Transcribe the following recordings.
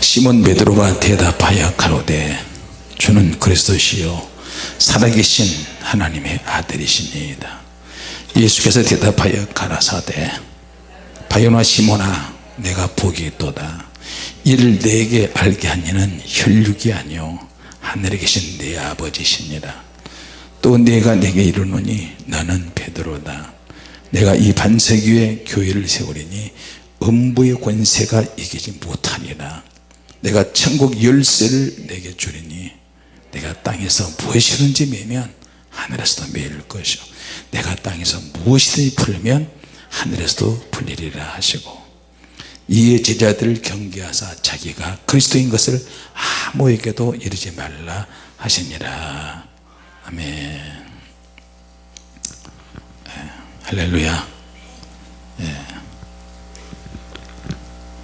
시몬 베드로가 대답하여 가로되 주는 그리스도시요 살아계신 하나님의 아들이시니이다. 예수께서 대답하여 가라사대 바요나 시몬아 내가 복이 있도다. 이를 내게 알게 한 이는 혈육이 아니요 하늘에 계신 내 아버지시니라 또 내가 내게 이르노니 너는 베드로다. 내가 이 반석 위에 교회를 세우리니 음부의 권세가 이기지 못하리라 내가 천국 열쇠를 내게 주리니 내가 땅에서 무엇이든지 매면 하늘에서도 매일 것이요. 내가 땅에서 무엇이든지 풀면 하늘에서도 풀리리라 하시고 이에 제자들을 경계하사 자기가 그리스도인 것을 아무에게도 이르지 말라 하시니라. 아멘. 예, 할렐루야. 예.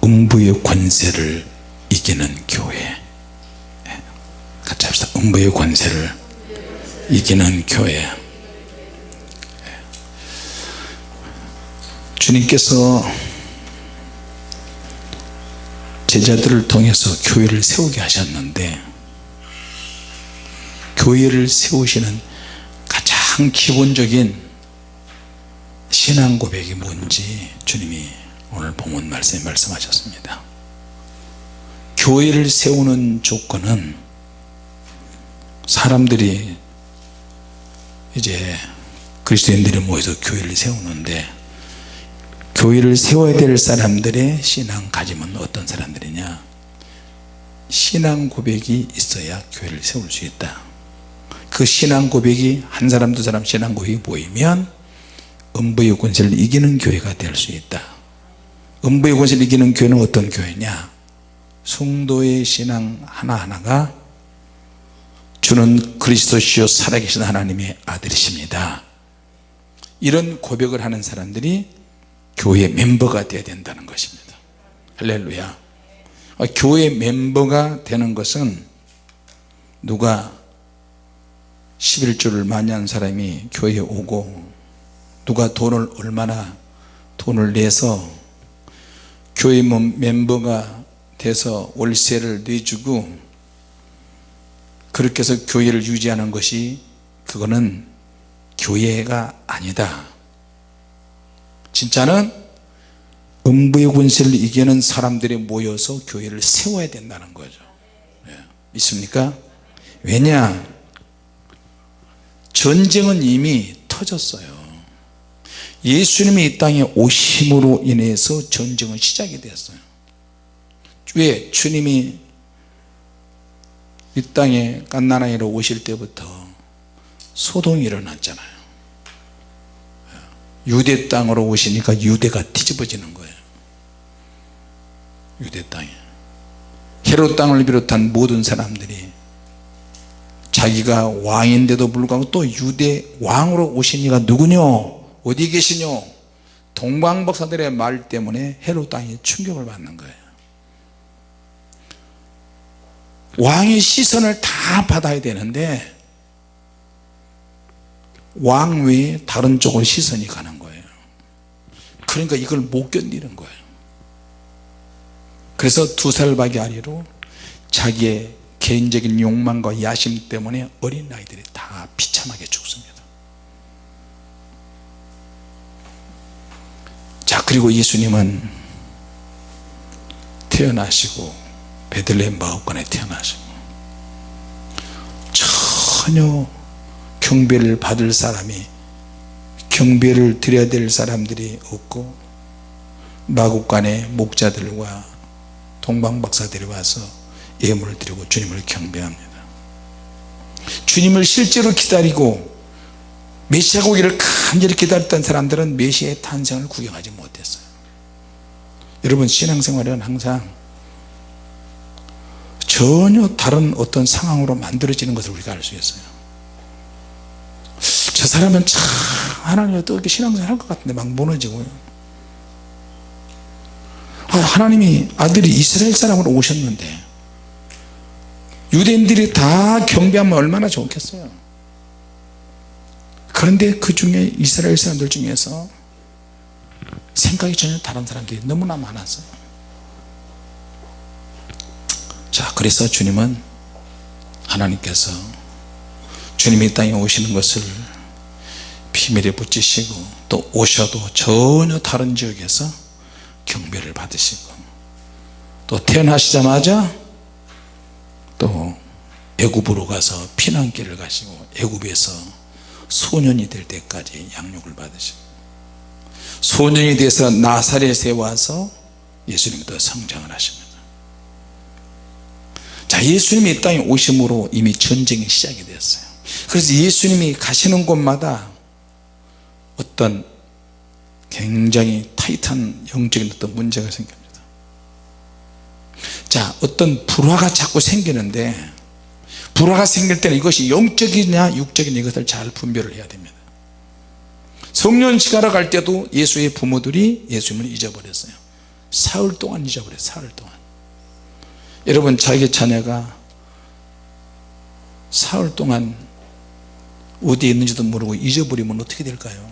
음부의 권세를 이기는 교회 예. 같이 합시다 음부의 권세를 이기는 교회 예. 주님께서 제자들을 통해서 교회를 세우게 하셨는데 교회를 세우시는 가장 기본적인 신앙 고백이 뭔지 주님이 오늘 본문 말씀에 말씀하셨습니다 교회를 세우는 조건은 사람들이 이제 그리스도인들이 모여서 교회를 세우는데 교회를 세워야 될 사람들의 신앙 가짐은 어떤 사람들이냐? 신앙 고백이 있어야 교회를 세울 수 있다. 그 신앙 고백이 한 사람 두 사람 신앙 고백이 보이면 음부의 권세를 이기는 교회가 될 수 있다. 음부의 권세를 이기는 교회는 어떤 교회냐 성도의 신앙 하나하나가 주는 그리스도시요 살아계신 하나님의 아들이십니다. 이런 고백을 하는 사람들이 교회 멤버가 되어야 된다는 것입니다. 할렐루야. 아, 교회 멤버가 되는 것은 누가 11조를 많이 한 사람이 교회에 오고 누가 돈을 얼마나 돈을 내서 교회 멤버가 돼서 월세를 내주고 그렇게 해서 교회를 유지하는 것이 그거는 교회가 아니다 진짜는 음부의 권세를 이기는 사람들이 모여서 교회를 세워야 된다는 거죠 예. 믿습니까? 왜냐 전쟁은 이미 터졌어요 예수님이 이 땅에 오심으로 인해서 전쟁은 시작이 됐어요 왜? 주님이 이 땅에 깐나나이로 오실 때부터 소동이 일어났잖아요. 유대 땅으로 오시니까 유대가 뒤집어지는 거예요. 유대 땅에. 헤롯 땅을 비롯한 모든 사람들이 자기가 왕인데도 불구하고 또 유대 왕으로 오신 이가 누구뇨? 어디 계시뇨? 동방박사들의 말 때문에 헤롯 땅이 충격을 받는 거예요 왕의 시선을 다 받아야 되는데 왕 외에 다른 쪽으로 시선이 가는 거예요. 그러니까 이걸 못 견디는 거예요. 그래서 두 살밖에 아니로 자기의 개인적인 욕망과 야심 때문에 어린 아이들이 다 비참하게 죽습니다. 자 그리고 예수님은 태어나시고 베들레헴 마을간에 태어나시고 전혀 경배를 받을 사람이 경배를 드려야 될 사람들이 없고 마국간의 목자들과 동방박사들이 와서 예물을 드리고 주님을 경배합니다. 주님을 실제로 기다리고 메시아 오기를 간절히 기다렸던 사람들은 메시아의 탄생을 구경하지 못했어요. 여러분 신앙생활은 항상 전혀 다른 어떤 상황으로 만들어지는 것을 우리가 알 수 있어요. 저 사람은 참 하나님이 어떻게 신앙생활 할 것 같은데 막 무너지고요. 아, 하나님이 아들이 이스라엘 사람으로 오셨는데 유대인들이 다 경배하면 얼마나 좋겠어요. 그런데 그 중에 이스라엘 사람들 중에서 생각이 전혀 다른 사람들이 너무나 많았어요 자 그래서 주님은 하나님께서 주님이 이 땅에 오시는 것을 비밀에 붙이시고 또 오셔도 전혀 다른 지역에서 경배를 받으시고 또 태어나시자마자 또 애굽으로 가서 피난길을 가시고 애굽에서 소년이 될 때까지 양육을 받으시고 소년이 돼서 나사렛에 와서 예수님이 또 성장을 하십니다 자 예수님이 이 땅에 오심으로 이미 전쟁이 시작이 되었어요. 그래서 예수님이 가시는 곳마다 어떤 굉장히 타이트한 영적인 어떤 문제가 생깁니다. 자 어떤 불화가 자꾸 생기는데 불화가 생길 때는 이것이 영적이냐 육적이냐 이것을 잘 분별을 해야 됩니다. 성년시가러 갈 때도 예수의 부모들이 예수님을 잊어버렸어요. 사흘 동안 잊어버렸어요. 사흘 동안 여러분 자기 자녀가 사흘 동안 어디에 있는지도 모르고 잊어버리면 어떻게 될까요?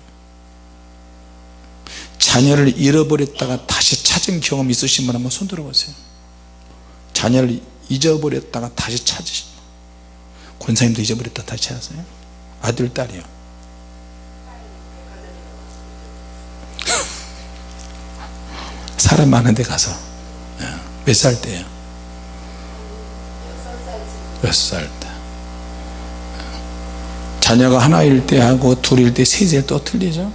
자녀를 잃어버렸다가 다시 찾은 경험 있으신 분 한번 손 들어보세요. 자녀를 잊어버렸다가 다시 찾으신 권사님도 잊어버렸다 다시 찾았어요. 아들 딸이요. 사람 많은 데 가서 예. 몇살 때요 몇 살 때. 자녀가 하나일 때 하고 둘일 때 셋일 또 틀리죠?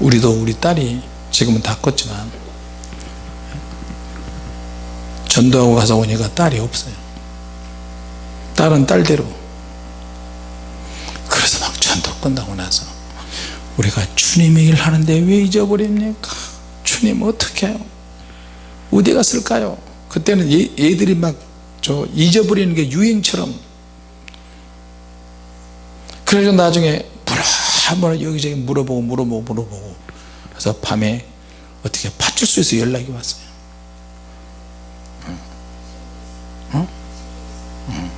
우리도 우리 딸이 지금은 다 컸지만 전도하고 가서 오니까 딸이 없어요. 딸은 딸대로. 그래서 막 전도 끝나고 나서 우리가 주님의 일 하는데 왜 잊어버립니까? 주님 어떻게 해요? 어디 갔을까요 그때는 얘, 얘들이 막 저 잊어버리는 게 유행처럼. 그래서 나중에 한번 여기저기 물어보고 물어보고 물어보고. 그래서 밤에 어떻게 파출소에서 연락이 왔어요. 어? 어.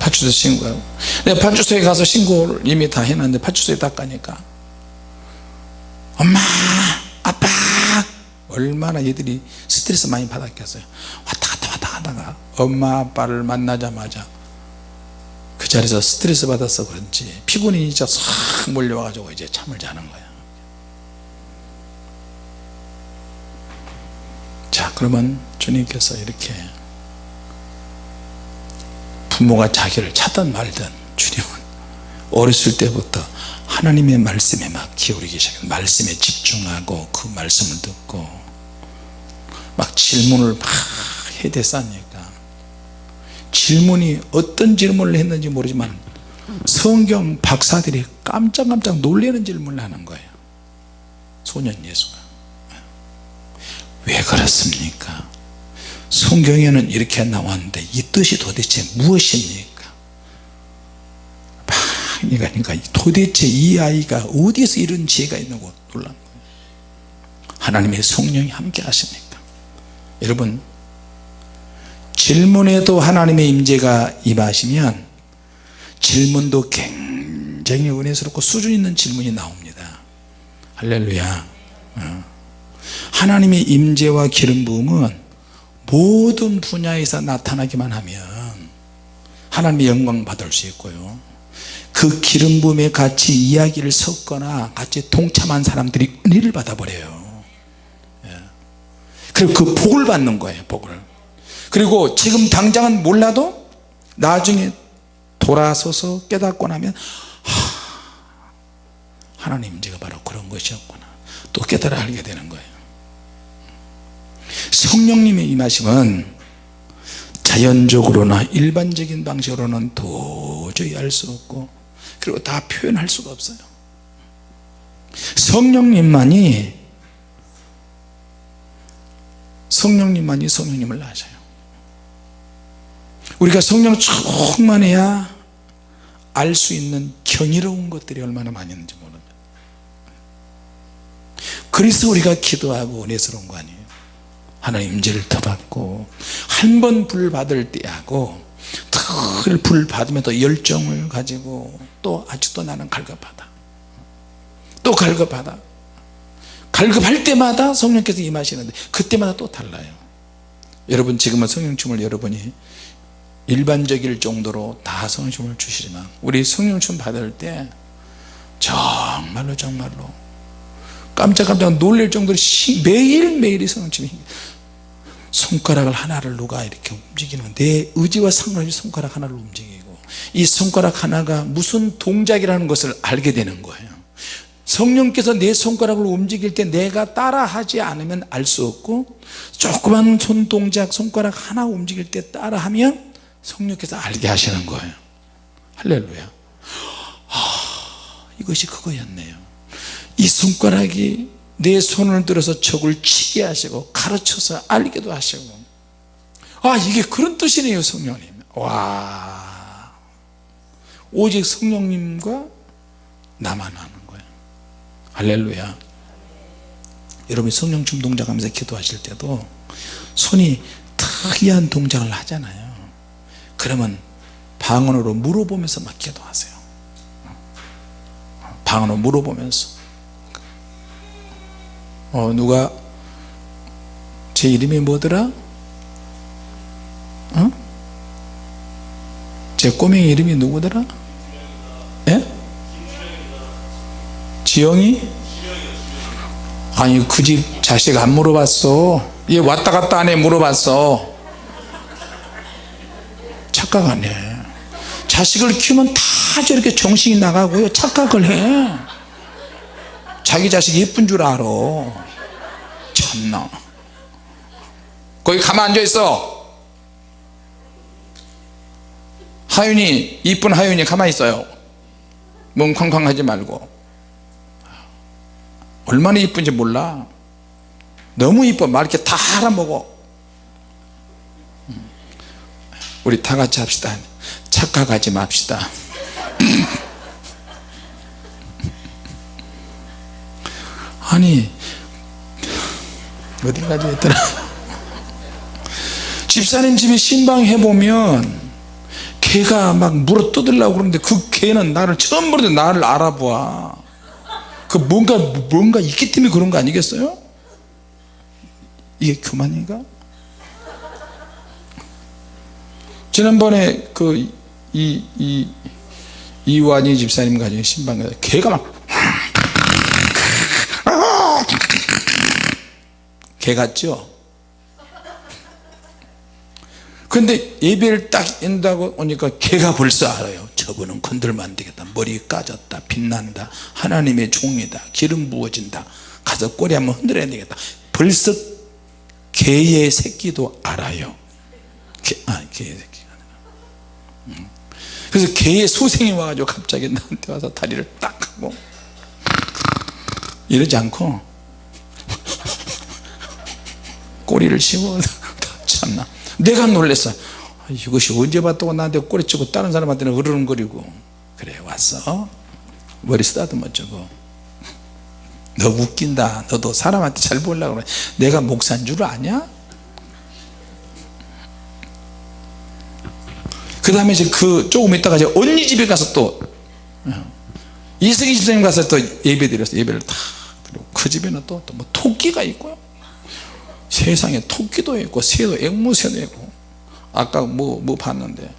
파출소 신고하고. 내가 파출소에 가서 신고를 이미 다 해놨는데 파출소에 딱 가니까 엄마 얼마나 얘들이 스트레스 많이 받았겠어요. 왔다 갔다 왔다 가다가 엄마 아빠를 만나자마자 그 자리에서 스트레스 받아서 그런지 피곤이 진짜 싹 몰려와 가지고 이제 잠을 자는 거야. 자 그러면 주님께서 이렇게 부모가 자기를 찾든 말든 주님은 어렸을 때부터 하나님의 말씀에 막 기울이기 시작 말씀에 집중하고 그 말씀을 듣고 막 질문을 막 해대싸니까. 질문이 어떤 질문을 했는지 모르지만 성경 박사들이 깜짝깜짝 놀라는 질문을 하는 거예요. 소년 예수가. 왜 그렇습니까? 성경에는 이렇게 나왔는데 이 뜻이 도대체 무엇입니까? 그러니까 도대체 이 아이가 어디서 이런 지혜가 있는고 놀란 거예요. 하나님의 성령이 함께 하십니까 여러분 질문에도 하나님의 임재가 임하시면 질문도 굉장히 은혜스럽고 수준 있는 질문이 나옵니다 할렐루야 어. 하나님의 임재와 기름 부음은 모든 분야에서 나타나기만 하면 하나님의 영광 받을 수 있고요 그 기름 부음에 같이 이야기를 섞거나 같이 동참한 사람들이 은혜를 받아버려요 예. 그리고 그 복을 받는 거예요 복을. 그리고 지금 당장은 몰라도 나중에 돌아서서 깨닫고 나면 하 나님 제가 바로 그런 것이었구나. 또 깨달아 알게 되는 거예요. 성령님의 임하심은 자연적으로나 일반적인 방식으로는 도저히 알 수 없고 그리고 다 표현할 수가 없어요. 성령님만이 성령님만이 성령님을 아셔요. 우리가 성령 충만해야 알 수 있는 경이로운 것들이 얼마나 많이 있는지 모릅니다. 그래서 우리가 기도하고 은혜스러운 거 아니에요? 하나님 임재를 더 받고 한 번 불 받을 때 하고 늘불 받으면 또 열정을 가지고 또 아직도 나는 갈급하다. 또 갈급하다 갈급할 때마다 성령께서 임하시는데 그때마다 또 달라요. 여러분 지금은 성령춤을 여러분이 일반적일 정도로 다 성령춤을 주시지만 우리 성령춤 받을 때 정말로 정말로 깜짝깜짝 놀랄 정도로 매일매일이 성령춤이 손가락을 하나를 누가 이렇게 움직이는 내 의지와 상관없이 손가락 하나를 움직이고 이 손가락 하나가 무슨 동작이라는 것을 알게 되는 거예요 성령께서 내 손가락을 움직일 때 내가 따라 하지 않으면 알 수 없고 조그만 손동작 손가락 하나 움직일 때 따라 하면 성령께서 알게 하시는 거예요. 할렐루야. 아, 이것이 그거였네요. 이 손가락이 내 손을 들어서 적을 치게 하시고 가르쳐서 알게도 하시고. 아 이게 그런 뜻이네요 성령님. 와. 오직 성령님과 나만 할렐루야 여러분이 성령춤 동작하면서 기도하실 때도 손이 특이한 동작을 하잖아요 그러면 방언으로 물어보면서 막 기도하세요 방언으로 물어보면서 어 누가 제 이름이 뭐더라? 어? 제 꼬맹이 이름이 누구더라? 지영이? 아니 그 집 자식 안 물어봤어. 얘 왔다 갔다 안해 물어봤어. 착각하네 자식을 키우면 다 저렇게 정신이 나가고요. 착각을 해. 자기 자식 예쁜 줄 알아. 참나. 거기 가만 앉아 있어. 하윤이 이쁜 하윤이 가만히 있어요. 멍쾅쾅 하지 말고 얼마나 이쁜지 몰라. 너무 이뻐. 말 이렇게 다 알아먹어. 우리 다 같이 합시다. 착각하지 맙시다. 아니 어디까지 했더라. 집사님 집에 신방 해보면 개가 막 물어 뜯으려고 그러는데 그 개는 나를 처음 보는데 나를 알아봐 그 뭔가 뭔가 있기 때문에 그런 거 아니겠어요? 이게 교만인가? 지난번에 그 이 이 이완희 집사님 가정에 신방 가서 개가 막 개 같죠? 근데 예배를 딱 인다고 오니까 개가 벌써 알아요. 저분은 건들면 안 되겠다. 머리 까졌다. 빛난다. 하나님의 종이다. 기름 부어진다. 가서 꼬리 한번 흔들어야 되겠다. 벌써 개의 새끼도 알아요. 개, 아, 개의 새끼가 음. 그래서 개의 소생이 와가지고 갑자기 나한테 와서 다리를 딱 하고. 이러지 않고 꼬리를 씹어 참나 내가 놀랬어. 이것이 언제 봤다고 나한테 꼬리치고 다른 사람한테는 으르렁거리고. 그래 왔어. 머리 쓰다듬어 주고. 너 웃긴다. 너도 사람한테 잘 보려고 그래. 내가 목사인 줄 아냐? 그 다음에 이제 그 조금 있다가 이제 언니 집에 가서 또 어, 이승희 집사님 가서 또 예배 드렸어. 예배를 다 드리고 그 집에는 또뭐 토끼가 있고요 세상에 토끼도 있고 새도 앵무새도 있고. 아까 뭐, 뭐 봤는데.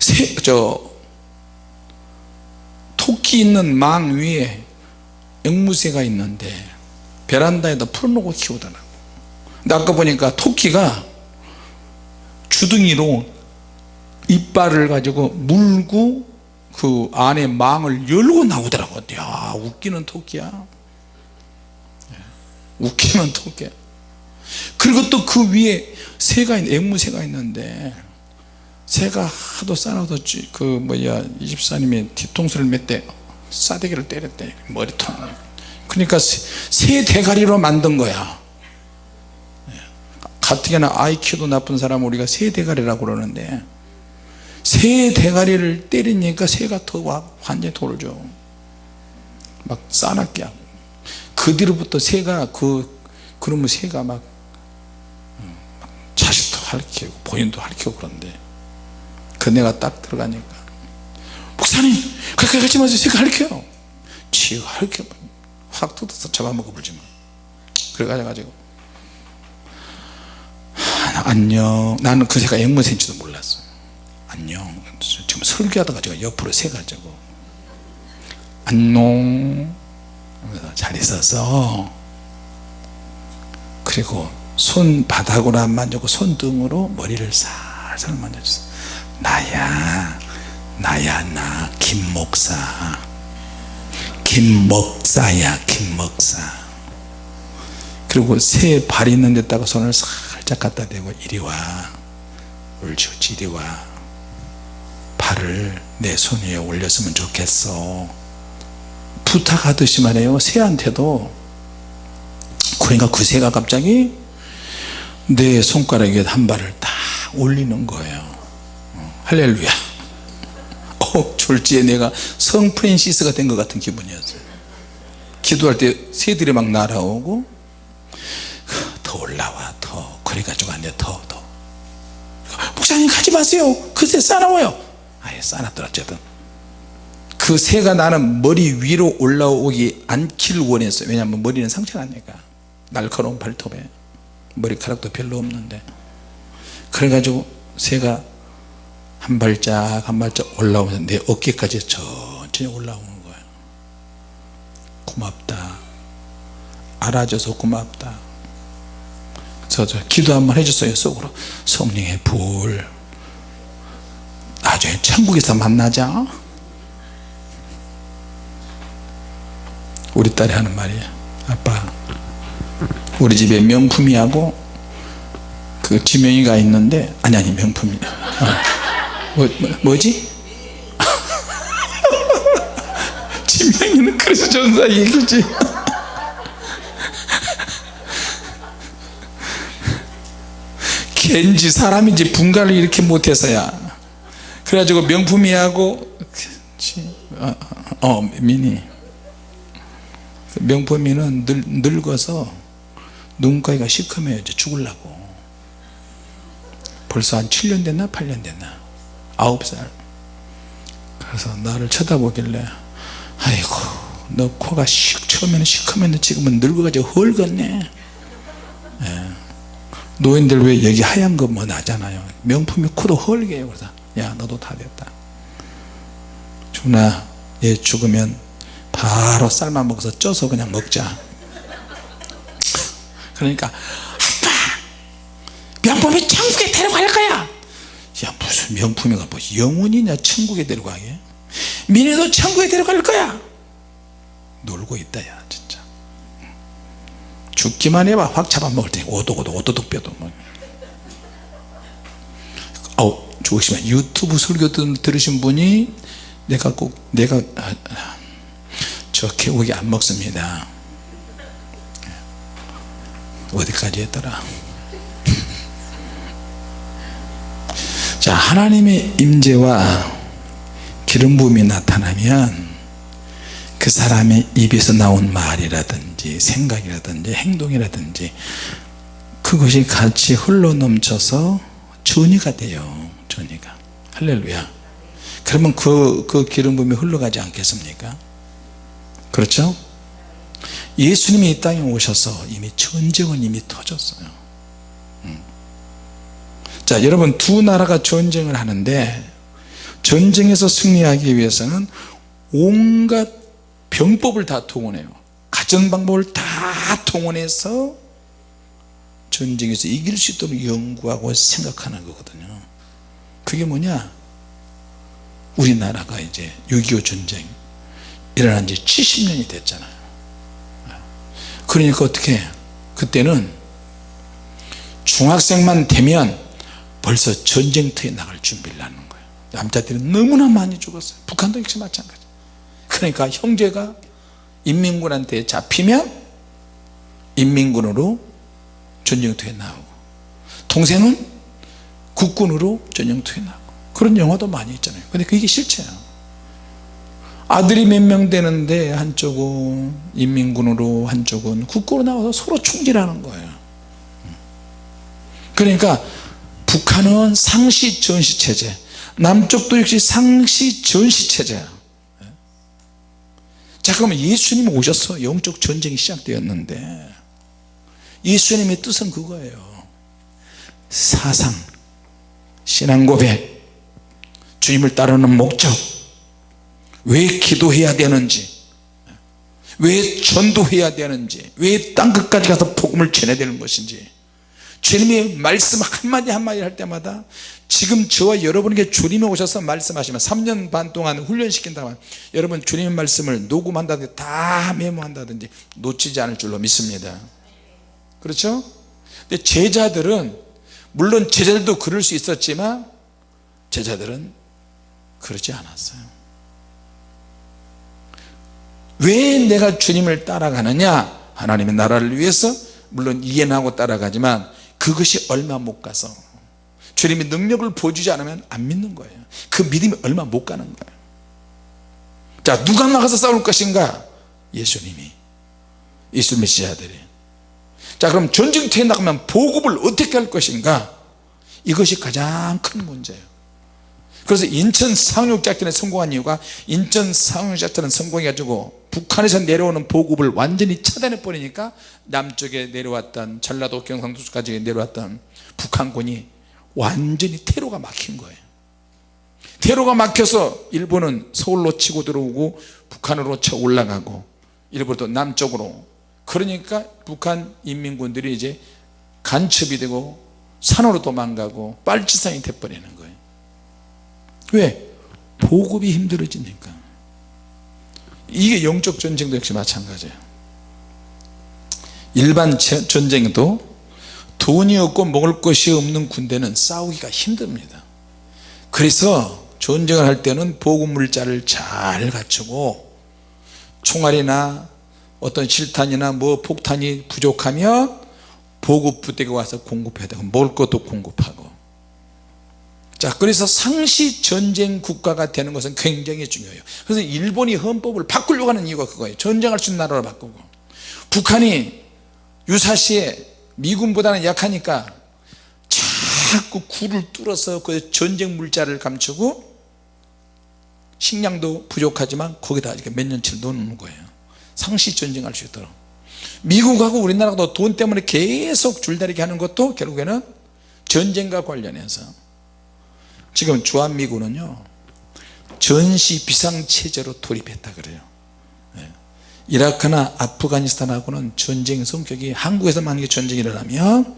새, 저 토끼 있는 망 위에 앵무새가 있는데 베란다에다 풀어놓고 키우더라고. 근데 아까 보니까 토끼가 주둥이로 이빨을 가지고 물고 그 안에 망을 열고 나오더라고. 야 웃기는 토끼야. 예, 웃기는 토끼야 그리고 또 그 위에 새가 있는 앵무새가 있는데 새가 하도 싸나도 그 뭐야 이 집사님이 뒤통수를 몇대 싸대기를 때렸대 머리통. 그러니까 새 대가리로 만든 거야. 예. 가뜩이나 IQ도 나쁜 사람 우리가 새 대가리라고 그러는데 새 대가리를 때리니까 새가 더 완전히 돌죠. 막 싸납게 하고. 그 뒤로부터 새가 그 그러면 새가 막 할키고 본인도 할키고 그런데 그 내가 딱 들어가니까 목사님 그렇게 하지 마세요. 제가 할게요 지가 할게. 확 뜯어서 잡아먹어 버리지 뭐. 그래 가지고 안녕. 나는 그 새가 앵무새인지도 몰랐어 안녕. 지금 설교하다가 제가 옆으로 세가지고 안녕. 잘 있었어 그리고 손바닥으로 안 만지고 손등으로 머리를 살살 만져줬어 나야 나야 나 김목사. 김목사야 김목사. 그리고 새 발 있는 데다가 손을 살짝 갖다 대고 이리 와. 옳지 이리 와. 발을 내 손 위에 올렸으면 좋겠어. 부탁하듯이 말해요. 새한테도. 그러니까 그 새가 갑자기 내 손가락 위에 한 발을 딱 올리는 거예요. 어, 할렐루야. 어, 졸지에 내가 성 프랜시스가 된 것 같은 기분이었어요. 기도할 때 새들이 막 날아오고 더 올라와 더. 그래가지고 안돼 더더. 목사님 가지 마세요. 그새 싸나워요. 아예 싸놨더라 어쨌든. 그 새가 나는 머리 위로 올라오기 않기를 원했어요. 왜냐하면 머리는 상처가 나니까. 날카로운 발톱에 머리카락도 별로 없는데. 그래가지고 새가 한 발짝 한 발짝 올라오면서 내 어깨까지 천천히 올라오는 거예요. 고맙다. 알아줘서 고맙다. 그래서 저 기도 한번 해줬어요 속으로. 성령의 불. 나중에 천국에서 만나자. 우리 딸이 하는 말이에요. 아빠 우리 집에 명품이하고 그 지명이가 있는데 아니 아니 명품이 어. 뭐, 뭐, 뭐 지? 지명이는 그래서 전사 얘기지 걘지 사람인지 분간을 이렇게 못해서야 그래가지고 명품이하고 어, 어 미니 명품이는 늙, 늙어서 눈가가 시커매요. 이제 죽을라고. 벌써 한 7년 됐나? 8년 됐나? 9살. 그래서 나를 쳐다보길래 아이고 너 코가 식 처음에는 시커맸는데 지금은 늙어가지고 헐겠네. 예. 노인들 왜 여기 하얀 거 뭐 나잖아요. 명품이 코도 헐게요. 그래서 야 너도 다 됐다. 준아 얘 죽으면 바로 삶아 먹어서 쪄서 그냥 먹자 그러니까 아빠! 명품이 천국에 데려갈 거야! 야 무슨 명품이가 뭐 영혼이냐 천국에 데려가게? 민희도 천국에 데려갈 거야! 놀고 있다 야 진짜. 죽기만 해봐. 확 잡아먹을 테니 오독오독 오도독 뼈도 뭐. 아우 조심해. 유튜브 설교 들으신 분이 내가 꼭 내가 아, 아, 저 개고기 안 먹습니다 어디까지 했더라? 자 하나님의 임재와 기름 부음이 나타나면 그 사람의 입에서 나온 말이라든지 생각이라든지 행동이라든지 그것이 같이 흘러넘쳐서 전이가 돼요 전이가. 할렐루야. 그러면 그, 그 기름 부음이 흘러가지 않겠습니까? 그렇죠 예수님이 이 땅에 오셔서 이미 전쟁은 이미 터졌어요. 음. 자 여러분 두 나라가 전쟁을 하는데 전쟁에서 승리하기 위해서는 온갖 병법을 다 동원해요. 가전방법을 다 동원해서 전쟁에서 이길 수 있도록 연구하고 생각하는 거거든요. 그게 뭐냐? 우리나라가 이제 6.25 전쟁 일어난 지 70년이 됐잖아요 그러니까 어떻게 그때는 중학생만 되면 벌써 전쟁터에 나갈 준비를 하는 거예요 남자들이 너무나 많이 죽었어요. 북한도 역시 마찬가지. 그러니까 형제가 인민군한테 잡히면 인민군으로 전쟁터에 나오고 동생은 국군으로 전쟁터에 나오고 그런 영화도 많이 있잖아요. 근데 그게 실체야 아들이 몇 명 되는데 한쪽은 인민군으로 한쪽은 국고로 나와서 서로 총질하는 거예요. 그러니까 북한은 상시 전시 체제 남쪽도 역시 상시 전시 체제야 자 그러면 예수님이 오셔서 영적 전쟁이 시작되었는데 예수님의 뜻은 그거예요. 사상 신앙 고백 주님을 따르는 목적 왜 기도해야 되는지 왜 전도해야 되는지 왜 땅 끝까지 가서 복음을 전해야 되는 것인지 주님이 말씀 한마디 한마디 할 때마다 지금 저와 여러분에게 주님이 오셔서 말씀하시면 3년 반 동안 훈련시킨다면 여러분 주님의 말씀을 녹음한다든지 다 메모한다든지 놓치지 않을 줄로 믿습니다 그렇죠? 근데 제자들은 물론 제자들도 그럴 수 있었지만 제자들은 그러지 않았어요 왜 내가 주님을 따라가느냐? 하나님의 나라를 위해서? 물론 이해는 하고 따라가지만 그것이 얼마 못 가서 주님이 능력을 보여주지 않으면 안 믿는 거예요. 그 믿음이 얼마 못 가는 거예요. 자 누가 나가서 싸울 것인가? 예수님이. 예수 메시아들이. 자 그럼 전쟁터에 나가면 보급을 어떻게 할 것인가? 이것이 가장 큰 문제예요 그래서 인천 상륙작전에 성공한 이유가 인천 상륙작전은 성공해 가지고 북한에서 내려오는 보급을 완전히 차단해 버리니까 남쪽에 내려왔던 전라도 경상도까지 내려왔던 북한군이 완전히 테러가 막힌 거예요. 테러가 막혀서 일본은 서울로 치고 들어오고 북한으로 쳐 올라가고 일본도 남쪽으로. 그러니까 북한 인민군들이 이제 간첩이 되고 산으로 도망가고 빨치산이 돼버리는 거예요 왜? 보급이 힘들어지니까. 이게 영적 전쟁도 역시 마찬가지예요. 일반 전쟁도 돈이 없고 먹을 것이 없는 군대는 싸우기가 힘듭니다. 그래서 전쟁을 할 때는 보급물자를 잘 갖추고 총알이나 어떤 실탄이나 뭐 폭탄이 부족하면 보급 부대가 와서 공급해야 되고 먹을 것도 공급하고 자 그래서 상시 전쟁 국가가 되는 것은 굉장히 중요해요. 그래서 일본이 헌법을 바꾸려고 하는 이유가 그거예요. 전쟁할 수 있는 나라로 바꾸고. 북한이 유사시에 미군보다는 약하니까 자꾸 굴을 뚫어서 그 전쟁 물자를 감추고 식량도 부족하지만 거기다 이렇게 몇 년치를 넣는 거예요. 상시 전쟁할 수 있도록. 미국하고 우리나라도 돈 때문에 계속 줄다리기 하는 것도 결국에는 전쟁과 관련해서 지금 주한미군은요 전시 비상체제로 돌입했다 그래요. 예. 이라크나 아프가니스탄하고는 전쟁 성격이 한국에서 만약에 전쟁이 일어나면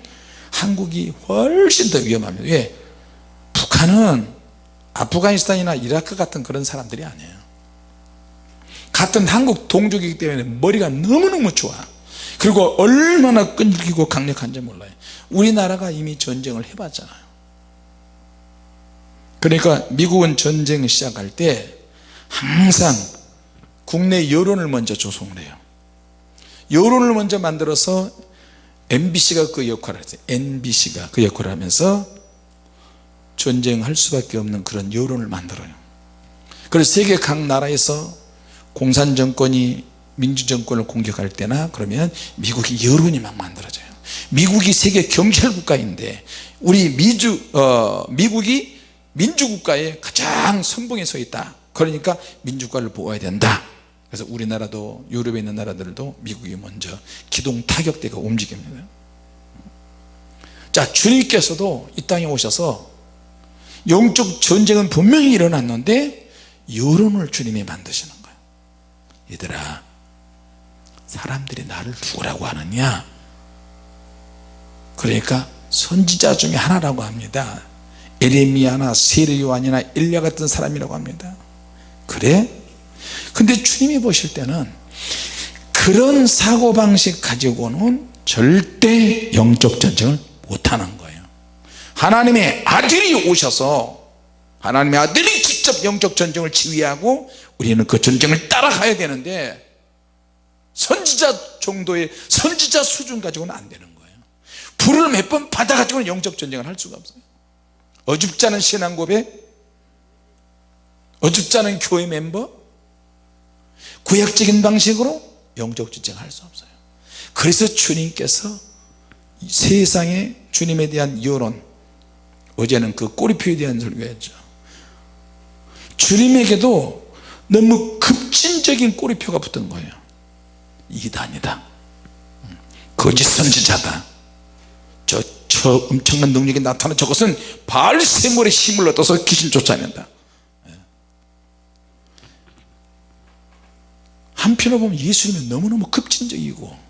한국이 훨씬 더 위험합니다. 왜? 북한은 아프가니스탄이나 이라크 같은 그런 사람들이 아니에요. 같은 한국 동족이기 때문에 머리가 너무너무 좋아. 그리고 얼마나 끈질기고 강력한지 몰라요. 우리나라가 이미 전쟁을 해봤잖아요 그러니까 미국은 전쟁을 시작할 때 항상 국내 여론을 먼저 조성을 해요. 여론을 먼저 만들어서 MBC가 그 역할을 했어요 NBC가 그 역할을 하면서 전쟁할 수밖에 없는 그런 여론을 만들어요. 그래서 세계 각 나라에서 공산정권이 민주정권을 공격할 때나 그러면 미국이 여론이 막 만들어져요. 미국이 세계 경찰국가인데 우리 미주, 어, 미국이 민주국가의 가장 선봉에 서 있다. 그러니까 민주국가를 보호해야 된다. 그래서 우리나라도 유럽에 있는 나라들도 미국이 먼저 기동 타격대가 움직입니다. 자 주님께서도 이 땅에 오셔서 영적 전쟁은 분명히 일어났는데 여론을 주님이 만드시는 거예요 얘들아 사람들이 나를 죽으라고 하느냐? 그러니까 선지자 중에 하나라고 합니다 에레미야나 세례요한이나 일야 같은 사람이라고 합니다. 그래? 근데 주님이 보실 때는 그런 사고방식 가지고는 절대 영적 전쟁을 못하는 거예요. 하나님의 아들이 오셔서 하나님의 아들이 직접 영적 전쟁을 지휘하고 우리는 그 전쟁을 따라가야 되는데 선지자 정도의 선지자 수준 가지고는 안 되는 거예요. 불을 몇 번 받아 가지고는 영적 전쟁을 할 수가 없어요 어줍지 않은 신앙 고백? 어줍지 않은 교회 멤버? 구약적인 방식으로 영적 전쟁할 수 없어요. 그래서 주님께서 세상에 주님에 대한 여론 어제는 그 꼬리표에 대한 설교했죠. 주님에게도 너무 급진적인 꼬리표가 붙은 거예요. 이단이다. 거짓 선지자다 저저 엄청난 능력이 나타나 저것은 발세물의 힘을 얻어서 귀신 쫓아낸다. 예. 한편으로 보면 예수님은 너무너무 급진적이고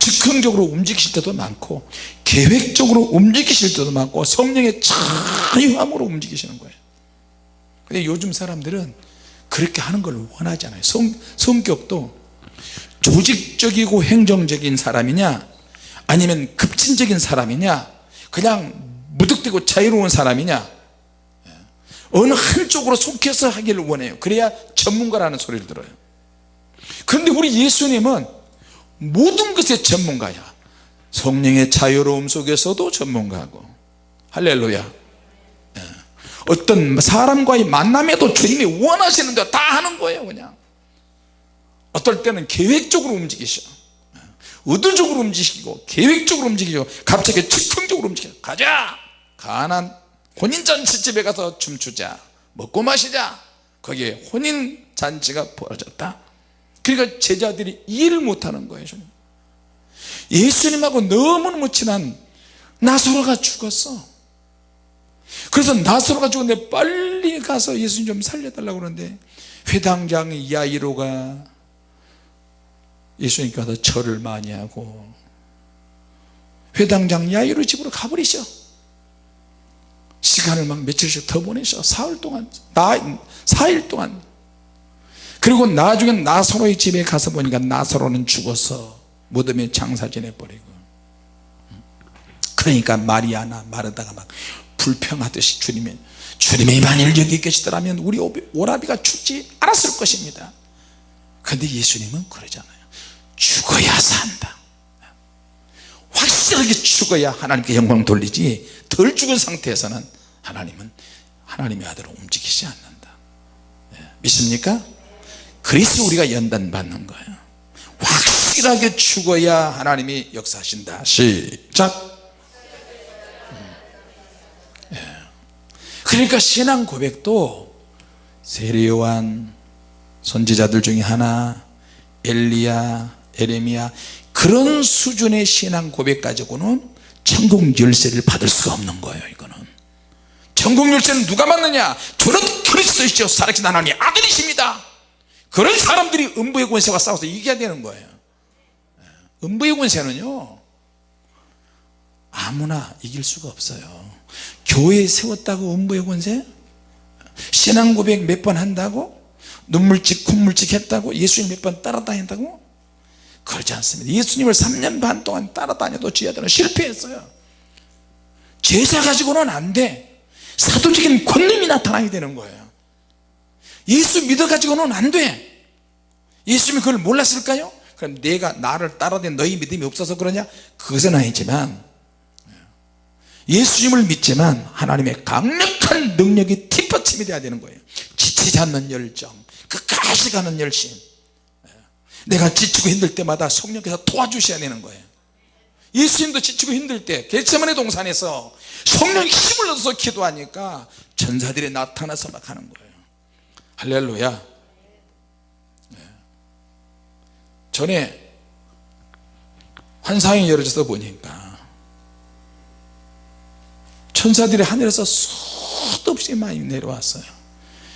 즉흥적으로 움직이실 때도 많고 계획적으로 움직이실 때도 많고 성령의 자유함으로 움직이시는 거예요. 근데 요즘 사람들은 그렇게 하는 걸 원하지 않아요. 성, 성격도 조직적이고 행정적인 사람이냐 아니면 급진적인 사람이냐? 그냥 무득대고 자유로운 사람이냐? 어느 한쪽으로 속해서 하기를 원해요. 그래야 전문가라는 소리를 들어요. 그런데 우리 예수님은 모든 것의 전문가야. 성령의 자유로움 속에서도 전문가고. 할렐루야. 예. 어떤 사람과의 만남에도 주님이 원하시는 대로 다 하는 거예요 그냥. 어떨 때는 계획적으로 움직이셔. 예. 의도적으로 움직이고 계획적으로 움직이고 갑자기 즉흥적으로 움직여. 가자! 가난 혼인잔치집에 가서 춤추자. 먹고 마시자. 거기에 혼인잔치가 벌어졌다. 그러니까 제자들이 이해를 못하는 거예요 예수님하고 너무너무 친한 나사로가 죽었어. 그래서 나사로가 죽었는데 빨리 가서 예수님 좀 살려달라고 그러는데 회당장 야이로가 예수님께 와서 절을 많이 하고. 회당장 야이로 집으로 가버리셔. 시간을 막 며칠씩 더 보내셔. 사흘 동안 나, 4일 동안. 그리고 나중에 나사로의 집에 가서 보니까 나사로는 죽어서 무덤에 장사 지내버리고. 그러니까 마리아나 마르다가 막 불평하듯이 주님이 주님이 만일 여기 계시더라면 우리 오라비가 죽지 않았을 것입니다. 근데 예수님은 그러잖아요 죽어야 산다 확실하게 죽어야 하나님께 영광 돌리지 덜 죽은 상태에서는 하나님은 하나님의 아들을 움직이지 않는다 예, 믿습니까? 그래서 우리가 연단 받는 거예요 확실하게 죽어야 하나님이 역사하신다 시작 음. 예. 그러니까 신앙 고백도 세례요한 선지자들 중에 하나 엘리야 에레미야 그런 수준의 신앙 고백 가지고는 천국 열쇠를 받을 수가 없는 거예요 이거는. 천국 열쇠는 누가 받느냐? 저는 그리스도이시오 살아계신 하나님 아들이십니다. 그런 사람들이 음부의 권세와 싸워서 이겨야 되는 거예요. 음부의 권세는요 아무나 이길 수가 없어요. 교회 세웠다고 음부의 권세? 신앙 고백 몇 번 한다고? 눈물찍 콧물찍 했다고? 예수님 몇 번 따라다닌다고 그러지 않습니다. 예수님을 3년 반 동안 따라다녀도 지하들은 실패했어요. 제자 가지고는 안돼. 사도적인 권능이 나타나야 되는 거예요. 예수 믿어 가지고는 안돼. 예수님이 그걸 몰랐을까요? 그럼 내가 나를 따라다니 너희 믿음이 없어서 그러냐? 그것은 아니지만 예수님을 믿지만 하나님의 강력한 능력이 뒷받침이 돼야 되는 거예요. 지치지 않는 열정 끝까지 가는 열심 내가 지치고 힘들 때마다 성령께서 도와주셔야 되는 거예요. 예수님도 지치고 힘들 때 겟세마네 동산에서 성령이 힘을 얻어서 기도하니까 전사들이 나타나서 막 하는 거예요. 할렐루야. 네. 전에 환상이 열어져서 보니까 천사들이 하늘에서 수도 없이 많이 내려왔어요.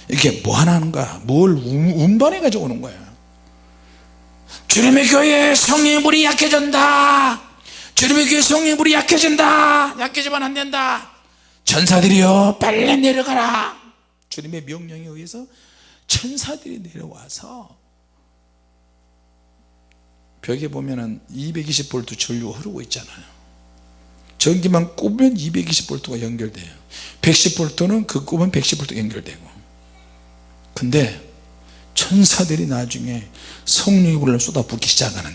이게 뭐 하나인가 뭘 운반해 가지고 오는 거예요 주님의 교회 성령의 물이 약해진다. 주님의 교회 성령의 물이 약해진다. 약해지면 안 된다. 천사들이요 빨리 내려가라. 주님의 명령에 의해서 천사들이 내려와서 벽에 보면은 220V 전류가 흐르고 있잖아요. 전기만 꼽으면 220V가 연결돼요. 110V는 그 꼽으면 110V 연결되고. 근데 천사들이 나중에 성령의 불을 쏟아붓기 시작하는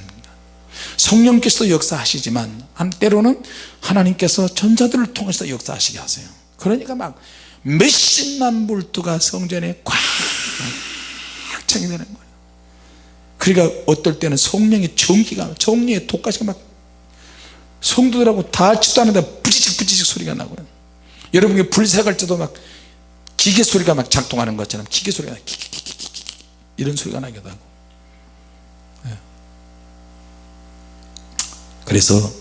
성령께서 역사하시지만 한 때로는 하나님께서 천사들을 통해서 역사하시게 하세요. 그러니까 막 몇십만 볼트가 성전에 꽉 차게 되는 거예요. 그러니까 어떨 때는 성령의 전기가 성령의 독가시가 막 성도들하고 닿지도 않는데 부지직 부지직 소리가 나고요. 여러분이 불 색할 때도 막 기계 소리가 막 작동하는 것처럼 기계 소리가 키키키키키 이런 소리가 나기도 하고 예. 그래서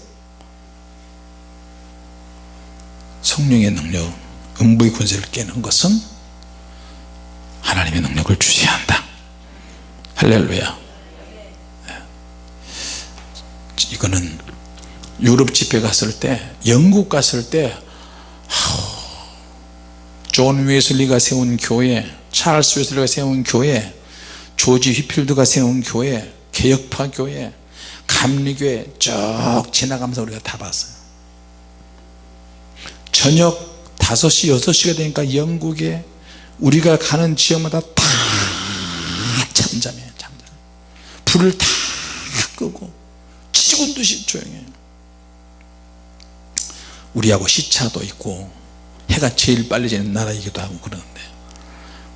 성령의 능력 음부의 권세를 깨는 것은 하나님의 능력을 주셔야 한다 할렐루야 네. 이거는 유럽 집회 갔을 때 영국 갔을 때존 웨슬리가 세운 교회 찰스 웨슬리가 세운 교회 조지 휘필드가 세운 교회 개혁파 교회 감리교회 쭉 지나가면서 우리가 다 봤어요. 저녁 5시 6시가 되니까 영국에 우리가 가는 지역마다 다 잠잠해요 잠잠. 불을 다 끄고 지지군 듯이 조용해요. 우리하고 시차도 있고 해가 제일 빨리 지는 나라이기도 하고 그러는데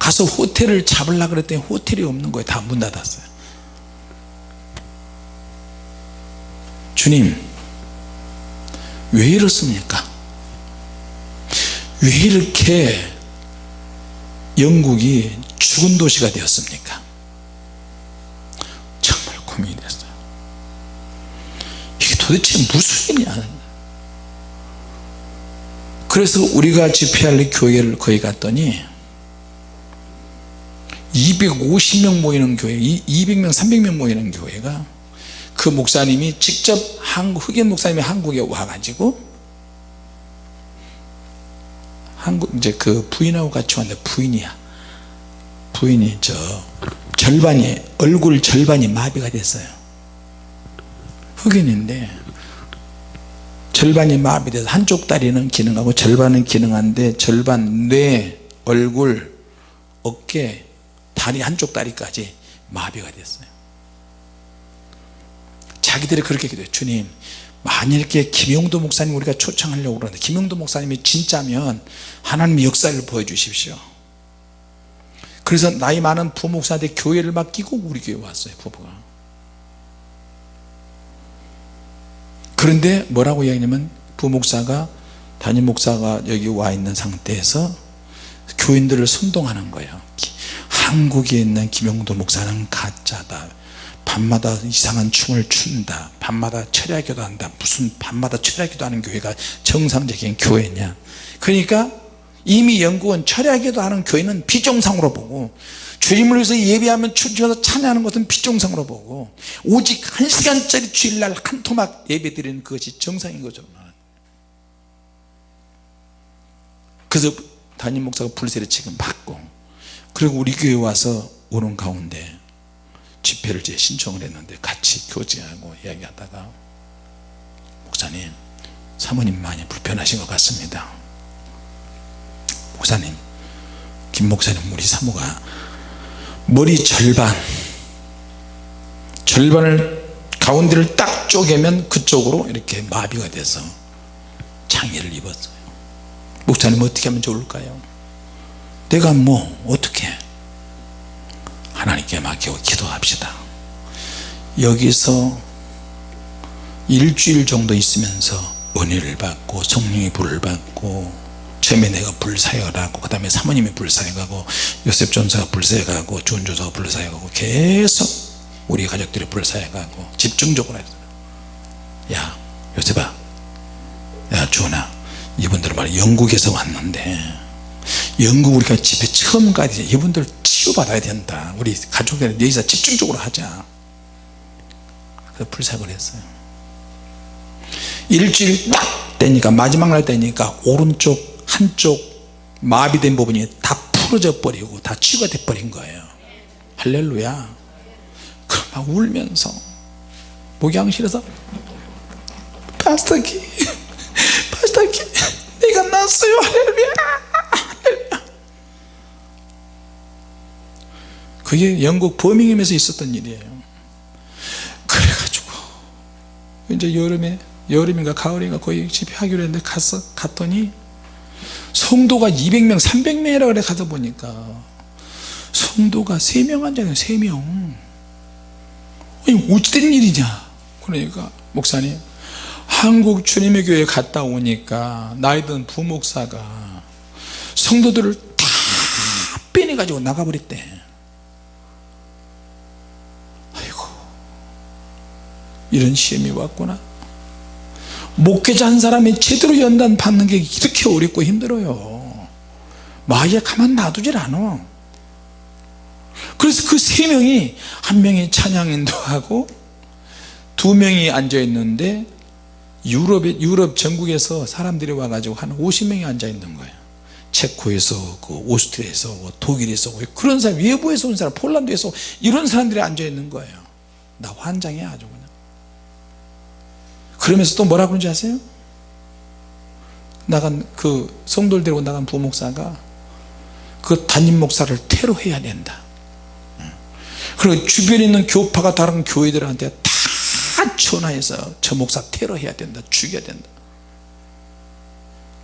가서 호텔을 잡으려고 그랬더니 호텔이 없는 거예요. 다 문 닫았어요. 주님 왜 이렇습니까? 왜 이렇게 영국이 죽은 도시가 되었습니까? 정말 고민이 됐어요. 이게 도대체 무슨 일이냐? 그래서 우리가 집회할 교회를 거기 갔더니 250명 모이는 교회 200명 300명 모이는 교회가 그 목사님이 직접 한국 흑인 목사님이 한국에 와가지고 한국 이제 그 부인하고 같이 왔는데 부인이야. 부인이 저 절반이 얼굴 절반이 마비가 됐어요. 흑인인데 절반이 마비돼서 한쪽 다리는 기능하고 절반은 기능한데 절반 뇌 얼굴 어깨 다리 한쪽 다리까지 마비가 됐어요. 자기들이 그렇게 기도해요. 주님 만일 이렇게 김용도 목사님 우리가 초청하려고 그러는데 김용도 목사님이 진짜면 하나님의 역사를 보여주십시오. 그래서 나이 많은 부목사한테 교회를 맡기고 우리 교회 왔어요 부부가. 그런데 뭐라고 이야기냐면 부목사가 담임 목사가 여기 와 있는 상태에서 교인들을 선동하는 거예요 한국에 있는 김용도 목사는 가짜다. 밤마다 이상한 춤을 춘다. 밤마다 철야기도 한다. 무슨 밤마다 철야기도 하는 교회가 정상적인 교회냐. 그러니까 이미 영국은 철야기도 하는 교회는 비정상으로 보고 주님을 위해서 예배하면 춤추면서 찬양하는 것은 비정상으로 보고 오직 한 시간짜리 주일날 한 토막 예배 드리는 그것이 정상인 거죠. 그래서 담임 목사가 불세를 지금 받고 그리고 우리 교회 와서 오는 가운데 집회를 제 신청을 했는데 같이 교제하고 이야기하다가 목사님 사모님 많이 불편하신 것 같습니다. 목사님 김 목사님 우리 사모가 머리 절반 절반을 가운데를 딱 쪼개면 그쪽으로 이렇게 마비가 돼서 장애를 입었어요. 목사님 어떻게 하면 좋을까요 내가 뭐 어떻게 하나님께 맡기고 기도합시다. 여기서 일주일 정도 있으면서 은혜를 받고 성령의 불을 받고 처음에 내가 불사역하고 그 다음에 사모님이 불사역하고 요셉 전사가 불사역하고 주은 조사가 불사역하고 계속 우리 가족들이 불사역하고 집중적으로 했어요. 야 요셉아. 야 주은아. 이분들 말 영국에서 왔는데 영국 우리가 집에 처음 가야 돼 이분들 치유받아야 된다. 우리 가족들 여기서 집중적으로 하자. 그래서 불사역을 했어요. 일주일 딱 되니까 마지막 날 되니까 오른쪽 한쪽 마비된 부분이 다 풀어져 버리고 다 치유가 돼 버린 거예요. 할렐루야. 그럼 막 울면서 목양실에서 파스터키 파스터키 내가 났어요. 할렐루야 그게 영국 버밍엄에서 있었던 일이에요. 그래가지고 이제 여름에 여름인가 가을인가 거의 집회하기로 했는데 가서 갔더니 성도가 200명 300명이라 그래 가서 보니까 성도가 3명 앉아요 3명. 아니 어찌 된 일이냐? 그러니까 목사님 한국 주님의 교회 갔다 오니까 나이 든 부목사가 성도들을 다 빼내 가지고 나가버렸대 아 이런 시험이 왔구나. 목회자 한 사람이 제대로 연단 받는 게 이렇게 어렵고 힘들어요. 마귀가 가만 놔두질 않아. 그래서 그 세 명이 한 명이 찬양 인도 하고 두 명이 앉아 있는데 유럽에 유럽 전국에서 사람들이 와가지고 한 50명이 앉아 있는 거예요. 체코에서 그 오스트리아에서 뭐 독일에서 뭐 그런 사람 외부에서 온 사람 폴란드에서 이런 사람들이 앉아 있는 거예요. 나 환장해 아주 그러면서 또 뭐라 그런지 아세요? 나간 그 성도를 데리고 나간 부목사가 그 담임 목사를 테러해야 된다. 그리고 주변에 있는 교파가 다른 교회들한테 다 전화해서 저 목사 테러해야 된다 죽여야 된다.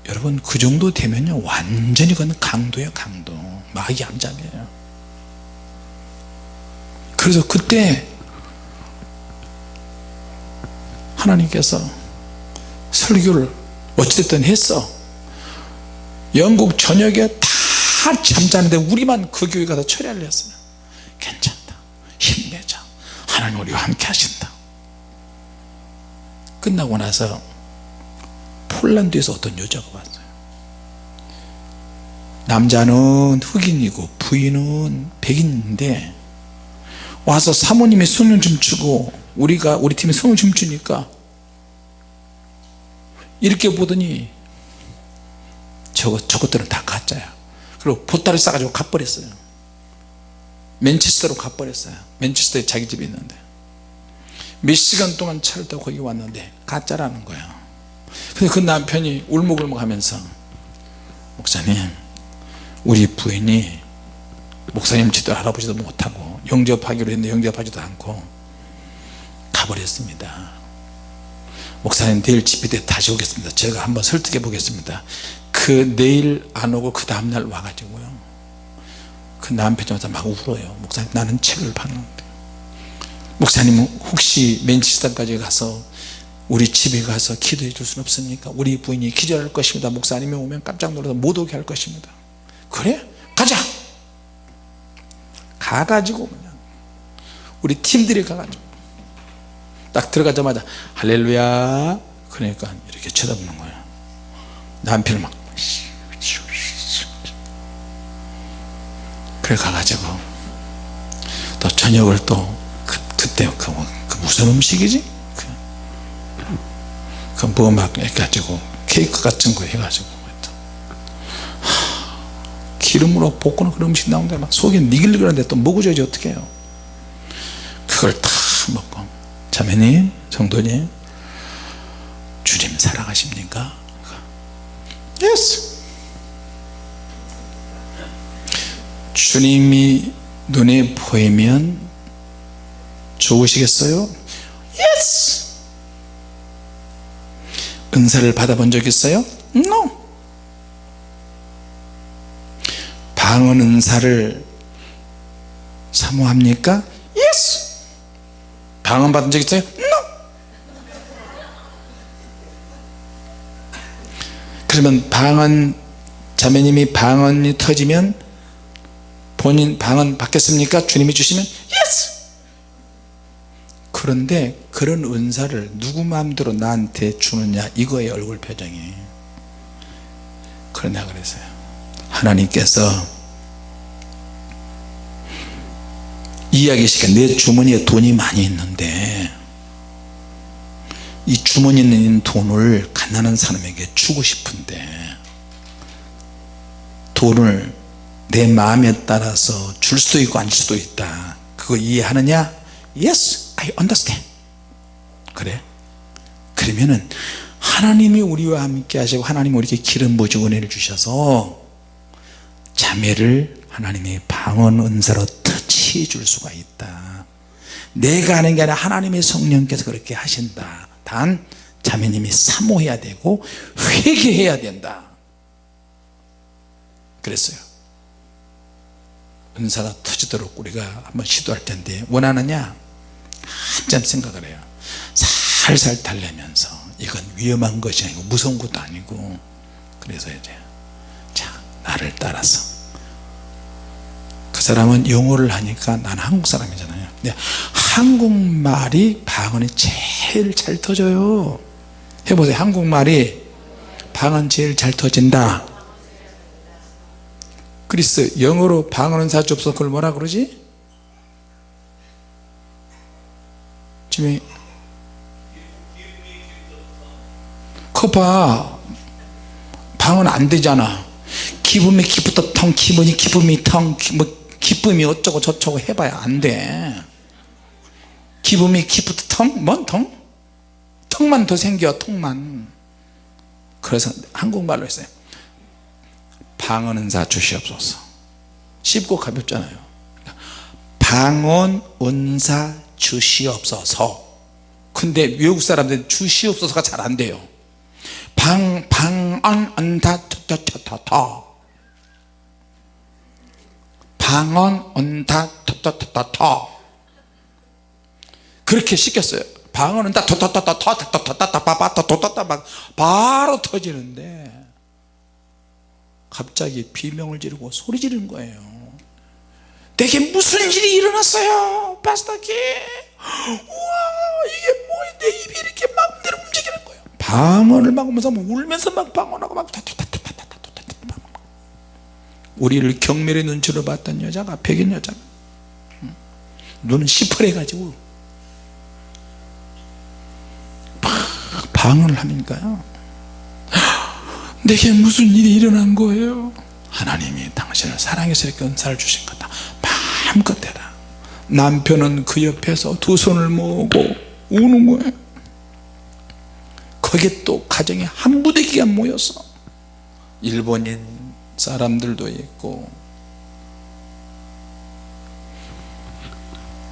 여러분 그 정도 되면요 완전히 그건 강도예요 강도. 마귀 암잠이에요. 그래서 그때 하나님께서 설교를 어찌됐든 했어. 영국 전역에 다 잠자는데 우리만 그 교회 가서 처리하려 했어요. 괜찮다. 힘내자. 하나님 우리와 함께 하신다. 끝나고 나서 폴란드에서 어떤 여자가 왔어요. 남자는 흑인이고 부인은 백인인데 와서 사모님이 손을 좀 주고 우리가 우리 팀이 손을 좀 주니까 이렇게 보더니 저거, 저것들은 다 가짜야. 그리고 보따리 싸가지고 가버렸어요. 맨체스터로 가버렸어요. 맨체스터에 자기 집이 있는데. 몇 시간 동안 차를 타고 거기 왔는데 가짜라는 거야. 근데 그 남편이 울먹울먹 하면서 목사님 우리 부인이 목사님 지도 할아버지도 못하고 영접하기로 했는데 영접하지도 않고 가버렸습니다 목사님 내일 집회 때 다시 오겠습니다. 제가 한번 설득해 보겠습니다. 그 내일 안 오고 그 다음날 와가지고요. 그 남편이 막 울어요. 목사님 나는 책을 봤는데. 목사님은 혹시 맨체스터까지 가서 우리 집에 가서 기도해 줄 수는 없습니까? 우리 부인이 기절할 것입니다. 목사님이 오면 깜짝 놀라서 못 오게 할 것입니다. 그래? 가자! 가가지고 그냥 우리 팀들이 가가지고 딱 들어가자마자 할렐루야. 그러니까 이렇게 쳐다보는 거예요. 남편을 막 그래 가가지고 또 저녁을 또 그, 그때 그, 그 무슨 음식이지? 그뭐막 해가지고 케이크 같은 거 해가지고 하, 기름으로 볶는 그런 음식 나오는데 막 속이 니글니글한데 또 먹어줘야지 어떻게 해요. 그걸 다 먹고 자매님 성도님 주님 사랑하십니까? Yes 주님이 눈에 보이면 좋으시겠어요? Yes 은사를 받아본 적 있어요? No 방언 은사를 사모합니까? Yes 방언 받은 적 있어요? No. 그러면 방언 자매님이 방언이 터지면 본인 방언 받겠습니까? 주님이 주시면 Yes. 그런데 그런 은사를 누구 마음대로 나한테 주느냐? 이거의 얼굴 표정이. 그러냐 그랬어요. 하나님께서 이야기시켜. 내 주머니에 돈이 많이 있는데 이 주머니에 있는 돈을 가난한 사람에게 주고 싶은데 돈을 내 마음에 따라서 줄 수도 있고 안 줄 수도 있다. 그거 이해하느냐? Yes I understand. 그래? 그러면은 하나님이 우리와 함께 하시고 하나님이 우리에게 기름 부으시고 은혜를 주셔서 자매를 하나님의 방언 은사로 터치해 줄 수가 있다. 내가 하는 게 아니라 하나님의 성령께서 그렇게 하신다. 단 자매님이 사모해야 되고 회개해야 된다. 그랬어요. 은사가 터지도록 우리가 한번 시도할 텐데 원하느냐? 한참 생각을 해요. 살살 달래면서 이건 위험한 것이 아니고 무서운 것도 아니고 그래서 이제 자 나를 따라서 그 사람은 영어를 하니까 나는 한국 사람이잖아요. 근데 한국말이 방언이 제일 잘 터져요. 해보세요. 한국말이 방언 제일 잘 터진다. 그리스 영어로 방언은 사주 없어 그걸 뭐라 그러지? 지금 커봐. 방언 안 되잖아. 기쁨이 기쁘다 텅 기분이 기쁨이 텅 뭐, 기쁨이 어쩌고 저쩌고 해봐야 안돼. 기쁨이 기쁘다 텅? 뭔 텅? 텅만 더 생겨 통만. 그래서 한국말로 했어요. 방언 은사 주시옵소서. 쉽고 가볍잖아요. 방언 은사 주시옵소서. 근데 외국 사람들은 주시옵소서가 잘 안 돼요. 방, 방언 은사 타타타타 방언 은사 타타타타 그렇게 시켰어요. 방언은 다 토토토토토토토토토토토토토토토 바로 터지는데 갑자기 비명을 지르고 소리 지르는 거예요. 내게 무슨 일이 일어났어요 파스타키? 우와 이게 뭐야? 내 입이 이렇게 마음대로 움직이는 거예요. 방언을 막 하면서 울면서 막 방언하고 막 우리를 경멸의 눈치로 봤던 여자가 백인 여자가. 눈은 시퍼래 가지고 방언을 하니까요 내게 무슨 일이 일어난 거예요? 하나님이 당신을 사랑해서 이렇게 은사를 주신 거다. 마음껏 해라. 남편은 그 옆에서 두 손을 모으고 우는 거예요 거기에 또 가정에 한 부대기가 모여서 일본인 사람들도 있고.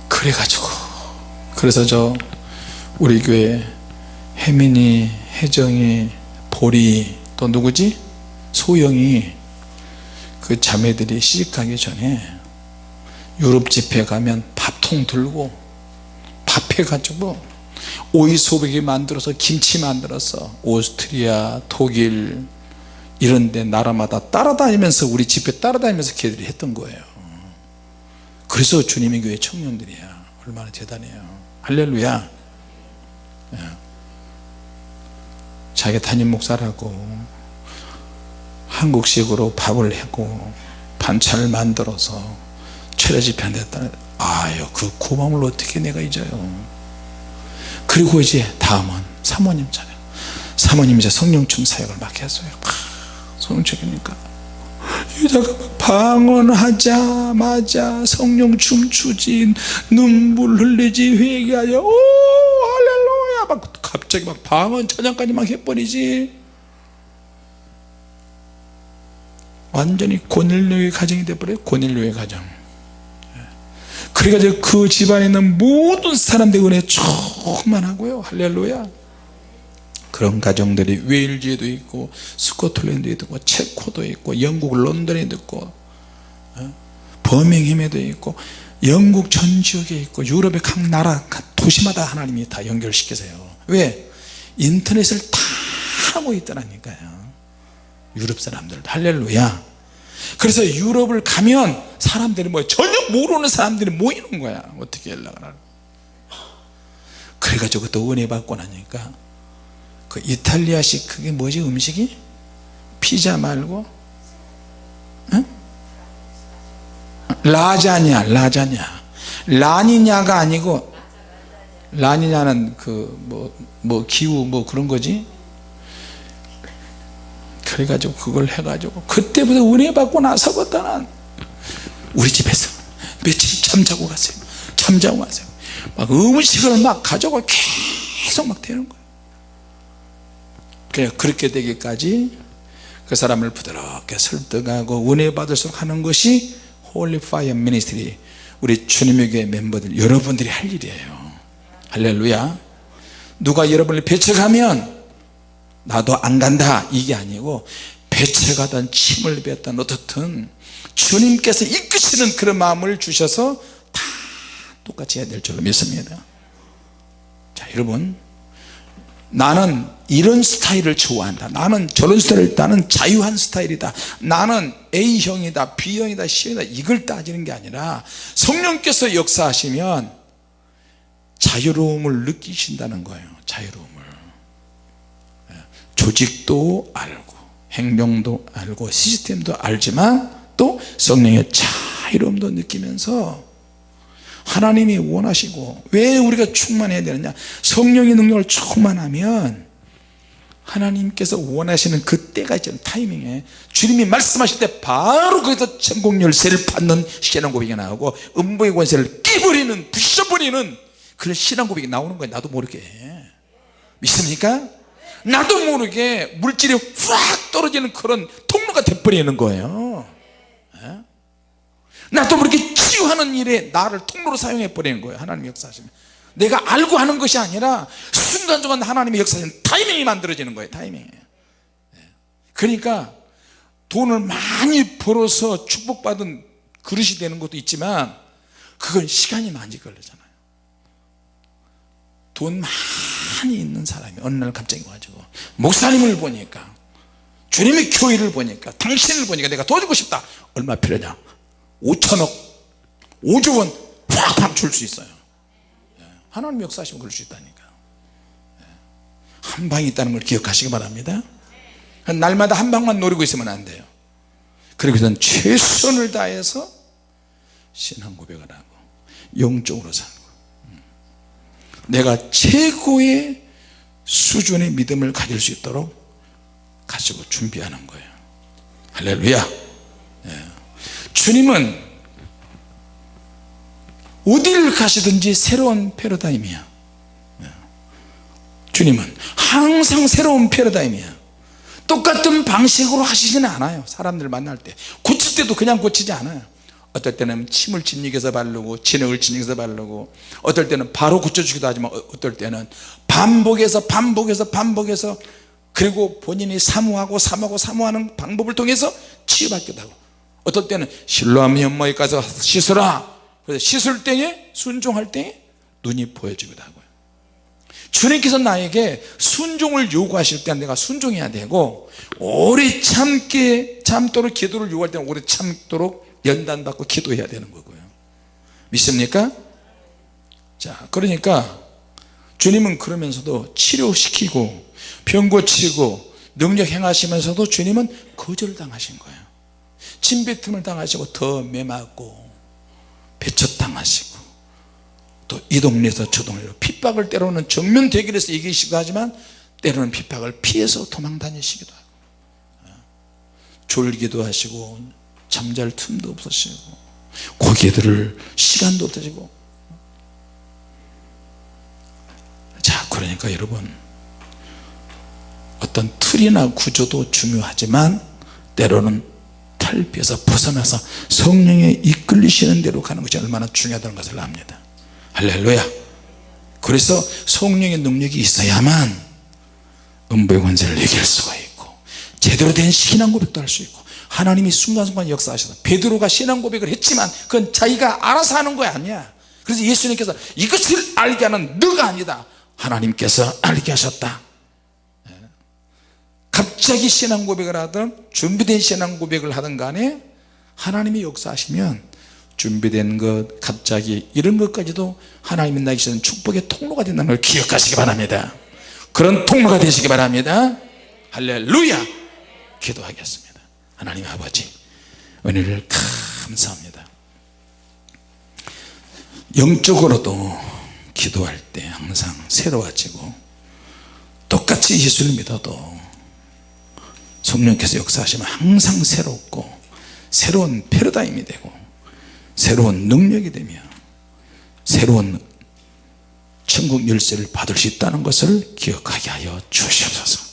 그래가지고 그래서 저 우리 교회 혜민이 혜정이 보리 또 누구지? 소영이 그 자매들이 시집가기 전에 유럽 집회 가면 밥통 들고 밥 해가지고 오이 소백이 만들어서 김치 만들어서 오스트리아 독일 이런데 나라마다 따라다니면서 우리 집회 따라다니면서 걔들이 했던 거예요. 그래서 주님의 교회 청년들이야. 얼마나 대단해요. 할렐루야. 예. 자기 담임 목사라고 한국식으로 밥을 하고 반찬을 만들어서 철야 집회한 데다 아유 그 고마움을 어떻게 내가 잊어요? 그리고 이제 다음은 사모님 차례. 사모님 이제 성령춤 사역을 막 했어요 성령춤이니까. 여자가 방언하자마자 성령 춤추지 눈물 흘리지 회개하여 오 할렐루야! 막 갑자기 막 방언 찬양까지 막 해버리지. 완전히 고넬료의 가정이 돼버려요 고넬료의 가정. 그래가지고 그 집안에 있는 모든 사람들의 은혜 충만하고요. 할렐루야 그런 가정들이 웨일즈에도 있고 스코틀랜드에도 있고 체코도 있고 영국 런던에도 있고 어? 버밍햄에도 있고 영국 전 지역에 있고 유럽의 각 나라 각 도시마다 하나님이 다 연결시키세요. 왜? 인터넷을 다 하고 있더라니까요. 유럽 사람들도. 할렐루야. 그래서 유럽을 가면 사람들이 뭐 전혀 모르는 사람들이 모이는 거야. 어떻게 연락을 하고 그래가지고 또 은혜 받고 나니까 그 이탈리아식 그게 뭐지 음식이? 피자 말고? 응? 라자냐 라자냐. 라니냐가 아니고 라니냐는 그뭐뭐 기후 뭐 그런 거지? 그래가지고 그걸 해가지고 그때부터 은혜 받고 나서부터는 우리 집에서 며칠 잠자고 갔어요. 잠자고 갔어요. 막 음식을 막 가져가 계속 막 되는 거예요 그래 그렇게 되기까지 그 사람을 부드럽게 설득하고 은혜 받도록 하는 것이 Holy Fire Ministry 우리 주님의 교회 멤버들 여러분들이 할 일이에요. 할렐루야. 누가 여러분을 배척하면 나도 안 간다. 이게 아니고 배척하던 침을 뱉던 어떻든 주님께서 이끄시는 그런 마음을 주셔서 다 똑같이 해야 될 줄로 믿습니다. 자 여러분 나는 이런 스타일을 좋아한다. 나는 저런 스타일을 나는 자유한 스타일이다. 나는 A형이다 B형이다 C형이다. 이걸 따지는 게 아니라 성령께서 역사하시면 자유로움을 느끼신다는 거예요. 자유로움을. 조직도 알고 행동도 알고 시스템도 알지만 또 성령의 자유로움도 느끼면서 하나님이 원하시고 왜 우리가 충만해야 되느냐? 성령의 능력을 충만하면 하나님께서 원하시는 그 때가 있잖아요 타이밍에. 주님이 말씀하실 때 바로 거기서 천국 열쇠를 받는 신앙 고백이 나오고 음부의 권세를 끼버리는 부셔버리는 그런 신앙 고백이 나오는 거예요. 나도 모르게. 믿습니까? 나도 모르게 물질이 확 떨어지는 그런 통로가 돼버리는 거예요. 예? 나도 모르게 치유하는 일에 나를 통로로 사용해 버리는 거예요 하나님 역사하시면. 내가 알고 하는 것이 아니라 순간순간 하나님의 역사하시는 타이밍이 만들어지는 거예요 타이밍이 예. 그러니까 돈을 많이 벌어서 축복받은 그릇이 되는 것도 있지만 그건 시간이 많이 걸리잖아요. 돈 많이 있는 사람이 어느 날 갑자기 와가지고 목사님을 보니까 주님의 교회를 보니까 당신을 보니까 내가 도와주고 싶다. 얼마 필요냐? 5천억 5조원 팍팍 줄수 있어요 예, 하나님 역사하시면 그럴 수 있다니까 예, 한 방이 있다는 걸 기억하시기 바랍니다 날마다 한 방만 노리고 있으면 안 돼요 그러고선 최선을 다해서 신앙 고백을 하고 영적으로 살고 음. 내가 최고의 수준의 믿음을 가질 수 있도록 가지고 준비하는 거예요 할렐루야 예. 주님은 어디를 가시든지 새로운 패러다임이야. 예. 주님은 항상 새로운 패러다임이야. 똑같은 방식으로 하시지는 않아요. 사람들 만날 때. 고칠 때도 그냥 고치지 않아요. 어떨 때는 침을 진흙에서 바르고 진흙을 진흙에서 바르고 어떨 때는 바로 고쳐주기도 하지만 어, 어떨 때는 반복해서 반복해서 반복해서 그리고 본인이 사모하고 사모하고 사모하는 방법을 통해서 치유받기도 하고. 어떨 때는 실로암 현모에 가서 씻으라 그래서 씻을 때에 순종할 때에 눈이 보여지기도 하고요. 주님께서 나에게 순종을 요구하실 때는 내가 순종해야 되고 오래 참게 참도록 기도를 요구할 때는 오래 참도록 연단받고 기도해야 되는 거고요. 믿습니까? 자 그러니까 주님은 그러면서도 치료시키고 병 고치고 능력 행하시면서도 주님은 거절당하신 거예요. 침뱉음을 당하시고 더 매맞고 배척당하시고 또 이 동네에서 저 동네로 핍박을 때로는 정면 대결해서 이기시기도 하지만 때로는 핍박을 피해서 도망 다니시기도 하고 졸기도 하시고 잠잘 틈도 없으시고 고개 들을 시간도 없으시고. 자 그러니까 여러분 어떤 틀이나 구조도 중요하지만 때로는 탈피해서 벗어나서 성령에 이끌리시는 대로 가는 것이 얼마나 중요하다는 것을 압니다. 할렐루야. 그래서 성령의 능력이 있어야만 음부의 권세를 이길 수가 있고 제대로 된 신앙 고백도 할 수 있고 하나님이 순간순간 역사하셔서 베드로가 신앙 고백을 했지만 그건 자기가 알아서 하는 거 아니야. 그래서 예수님께서 이것을 알게 하는 너가 아니다. 하나님께서 알게 하셨다. 예. 갑자기 신앙 고백을 하든 준비된 신앙 고백을 하든 간에 하나님이 역사하시면 준비된 것 갑자기 이런 것까지도 하나님이 주신 축복의 통로가 된다는 걸 기억하시기 바랍니다. 그런 통로가 되시기 바랍니다. 할렐루야! 기도하겠습니다. 하나님 아버지 은혜를 감사합니다. 영적으로도 기도할 때 항상 새로워지고 똑같이 예수를 믿어도 성령께서 역사하시면 항상 새롭고 새로운 패러다임이 되고 새로운 능력이 되며 새로운 천국 열쇠를 받을 수 있다는 것을 기억하게 하여 주시옵소서